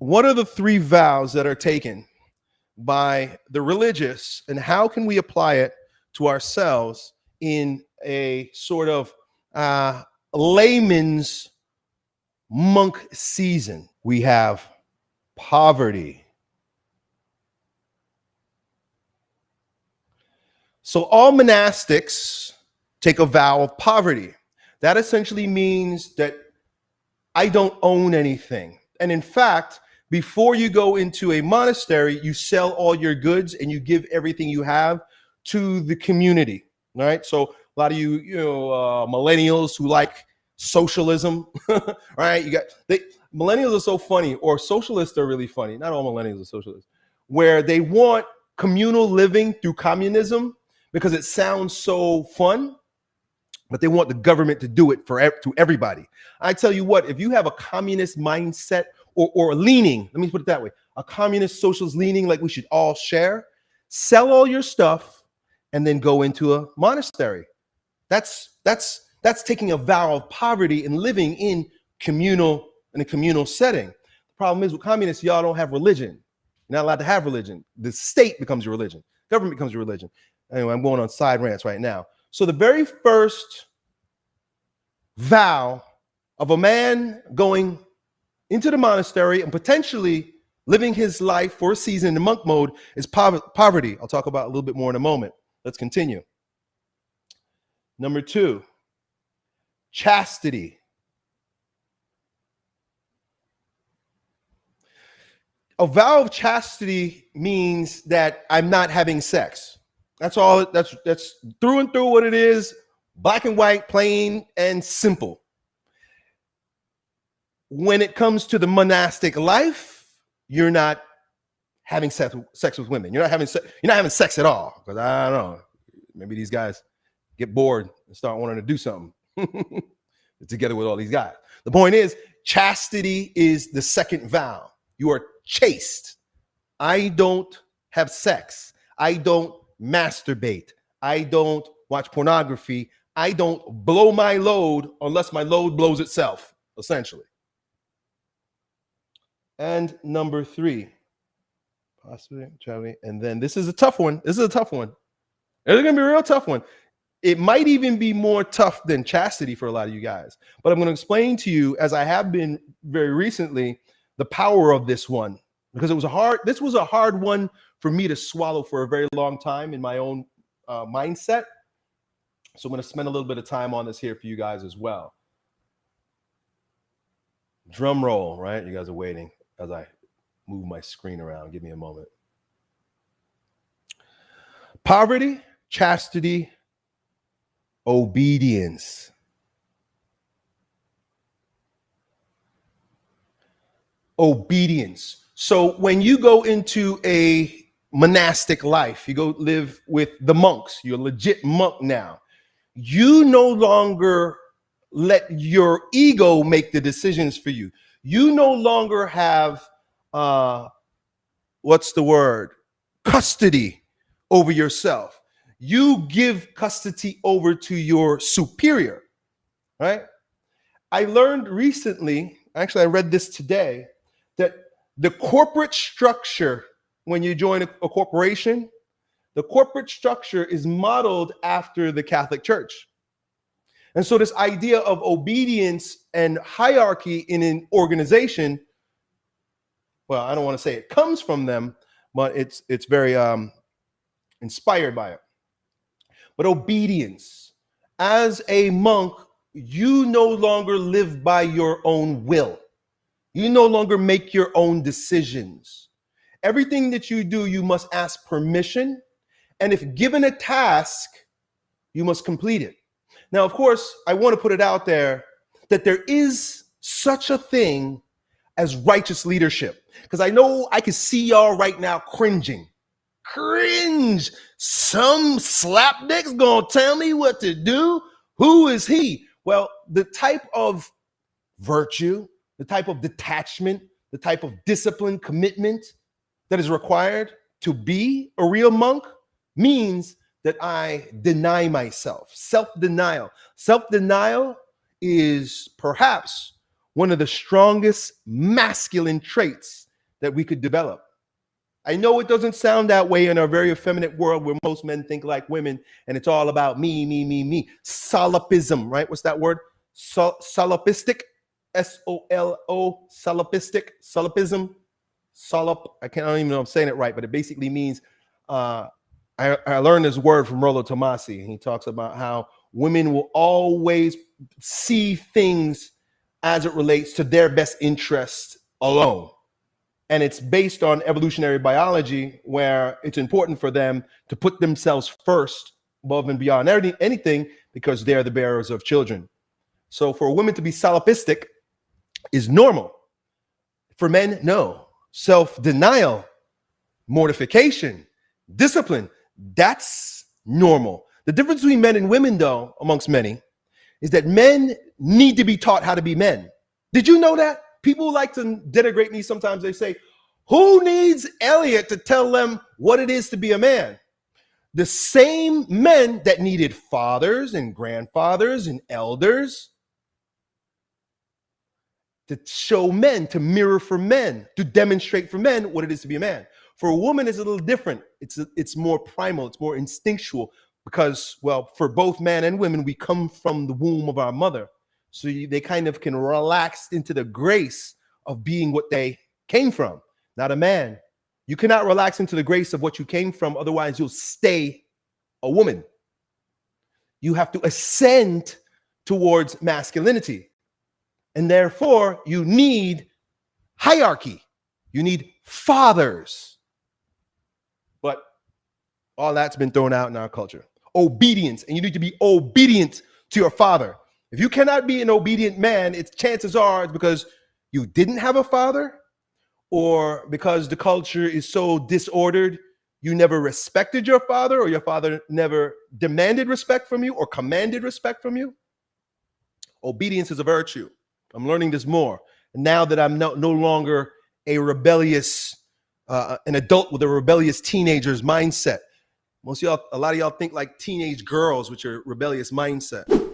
what are the three vows that are taken by the religious and how can we apply it to ourselves in a sort of uh, layman's monk season? We have poverty. So all monastics take a vow of poverty. That essentially means that I don't own anything. And in fact, before you go into a monastery, you sell all your goods and you give everything you have to the community, right? So a lot of you, you know, uh, millennials who like socialism, right? You got they millennials are so funny, or socialists are really funny. Not all millennials are socialists, where they want communal living through communism because it sounds so fun but they want the government to do it for to everybody. I tell you what, if you have a communist mindset or, or leaning, let me put it that way, a communist socialist leaning like we should all share, sell all your stuff and then go into a monastery. That's that's that's taking a vow of poverty and living in communal in a communal setting. The problem is with communists, y'all don't have religion. You're not allowed to have religion. The state becomes your religion. Government becomes your religion. Anyway, I'm going on side rants right now. So the very first vow of a man going into the monastery and potentially living his life for a season in the monk mode is poverty. I'll talk about a little bit more in a moment. Let's continue. Number two, chastity. A vow of chastity means that I'm not having sex. That's all. That's that's through and through what it is. Black and white, plain and simple. When it comes to the monastic life, you're not having sex, sex with women. You're not having se- you're not having sex at all. Because I don't know. Maybe these guys get bored and start wanting to do something together with all these guys. The point is, chastity is the second vow. You are chaste. I don't have sex. I don't masturbate. I don't watch pornography. I don't blow my load unless my load blows itself, essentially. And number three, possibly traveling. And then this is a tough one. This is a tough one. It's gonna be a real tough one. It might even be more tough than chastity for a lot of you guys. But I'm gonna explain to you, as I have been very recently, the power of this one because it was a hard. This was a hard one for me to swallow for a very long time in my own uh, mindset. So I'm to spend a little bit of time on this here for you guys as well. Drum roll, right? You guys are waiting as I move my screen around. Give me a moment. Poverty, chastity, obedience. Obedience. So when you go into a monastic life, you go live with the monks, you're a legit monk now you no longer let your ego make the decisions for you. You no longer have uh what's the word? custody over yourself. You give custody over to your superior, right? I learned recently, actually I read this today, that the corporate structure when you join a, a corporation the corporate structure is modeled after the Catholic Church. And so, this idea of obedience and hierarchy in an organization, well, I don't want to say it comes from them, but it's it's very um, inspired by it. But obedience, as a monk, you no longer live by your own will. You no longer make your own decisions. Everything that you do, you must ask permission and if given a task, you must complete it. Now, of course, I want to put it out there that there is such a thing as righteous leadership. Because I know I can see y'all right now cringing. Cringe. Some slapdick's gonna tell me what to do. Who is he? Well, the type of virtue, the type of detachment, the type of discipline, commitment that is required to be a real monk means that I deny myself. Self denial. Self denial is perhaps one of the strongest masculine traits that we could develop. I know it doesn't sound that way in our very effeminate world where most men think like women and it's all about me, me, me, me. Solipsism, right? What's that word? Sol- solipistic, S O L O, solipistic, solipism, solip. I can't I don't even know I'm saying it right, but it basically means uh, I, I learned this word from Rollo Tomasi, and he talks about how women will always see things as it relates to their best interest alone. And it's based on evolutionary biology where it's important for them to put themselves first above and beyond anything because they're the bearers of children. So for a woman to be solipsistic is normal. For men no. Self-denial mortification discipline that's normal the difference between men and women though amongst many is that men need to be taught how to be men did you know that people like to denigrate me sometimes. They say, Who needs Elliot to tell them what it is to be a man? The same men that needed fathers and grandfathers and elders to show men, to mirror for men, to demonstrate for men what it is to be a man. For a woman, it's a little different. It's it's more primal. It's more instinctual because, well, for both men and women, we come from the womb of our mother. So you, they kind of can relax into the grace of being what they came from, not a man. You cannot relax into the grace of what you came from, otherwise, you'll stay a woman. You have to ascend towards masculinity. And therefore, you need hierarchy, you need fathers. All that's been thrown out in our culture. Obedience, and you need to be obedient to your father. If you cannot be an obedient man, its chances are it's because you didn't have a father or because the culture is so disordered, you never respected your father or your father never demanded respect from you or commanded respect from you. Obedience is a virtue. I'm learning this more. now that I'm no, no longer a rebellious, uh, an adult with a rebellious teenager's mindset. Most of y'all, a lot of y'all think like teenage girls with your rebellious mindset.